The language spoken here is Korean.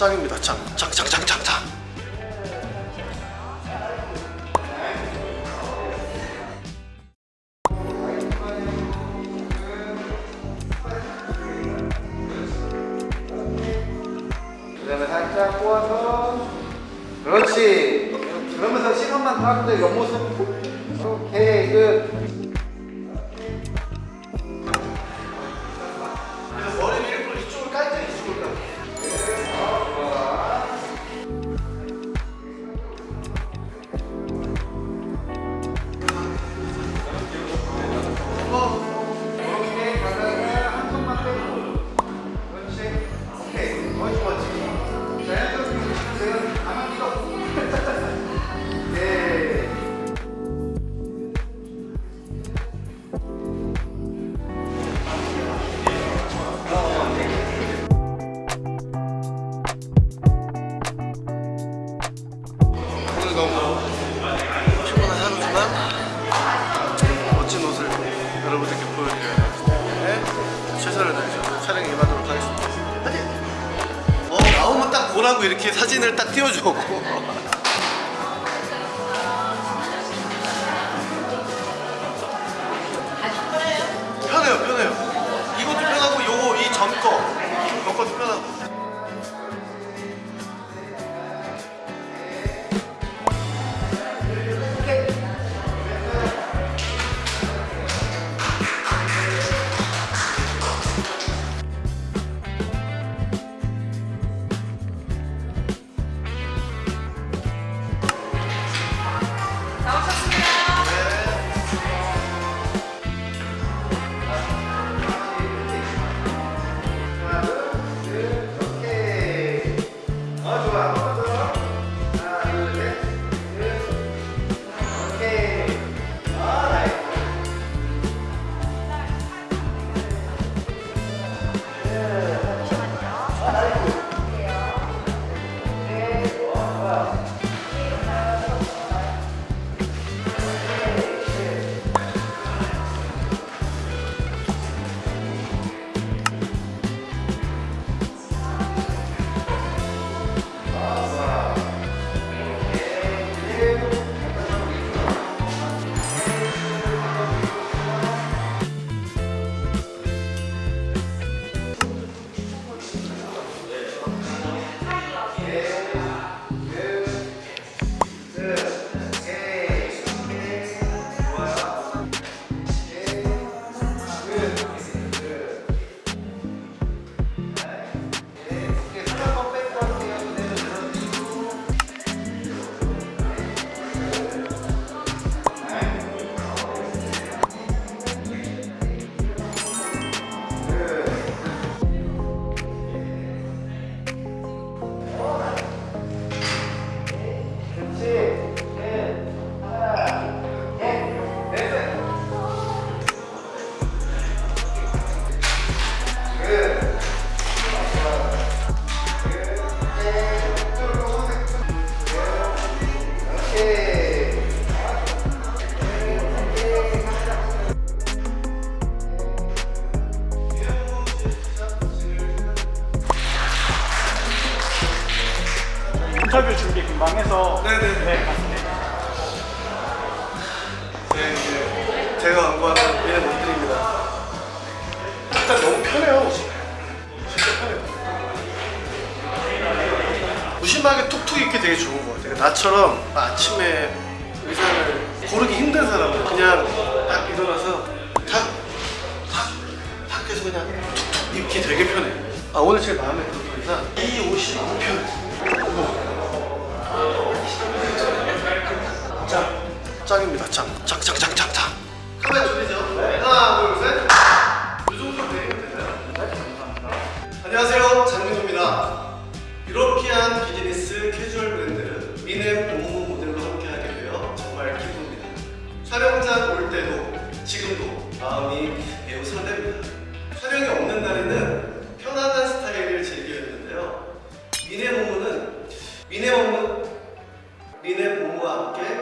짱입니다. 짱짱짱 짱짱짱. 그다음에 살짝 꼬아서. 그렇지. 그러면서 시간만 따는데 옆모습. 오케이 끝 보여드려야 되기 최선을 다해서 촬영 임하도록 하겠습니다! 어 나오면 딱 보라고 이렇게 사진을 딱 띄워줘 편 인터뷰 준비 금방 해서 네네네. 네, 맞습니다. 네, 이제 제가 광고하는 미래 모델입니다. 일단 너무 편해요. 진짜 편해요. 무심하게 툭툭 입기 되게 좋은 것 같아요. 나처럼 아침에 의상을 고르기 힘든 사람은 그냥 딱 일어나서 탁, 탁, 탁 해서 그냥 툭툭 입기 되게 편해요. 아, 오늘 제일 마음에 드는 의상 이 옷이 너무 편해요. 안녕하세요, 장민호입니다. 유러피안 비즈니스 캐주얼 브랜드 미네 본무 모델로 함께하게 되어 정말 기쁩니다. 촬영장 올 때도 지금도 마음이 매우 설렙니다. 촬영이 없는 날에는 편안한 스타일을 즐겨 입는데요. 미네 본무는 미네 본무 미네 본무와 함께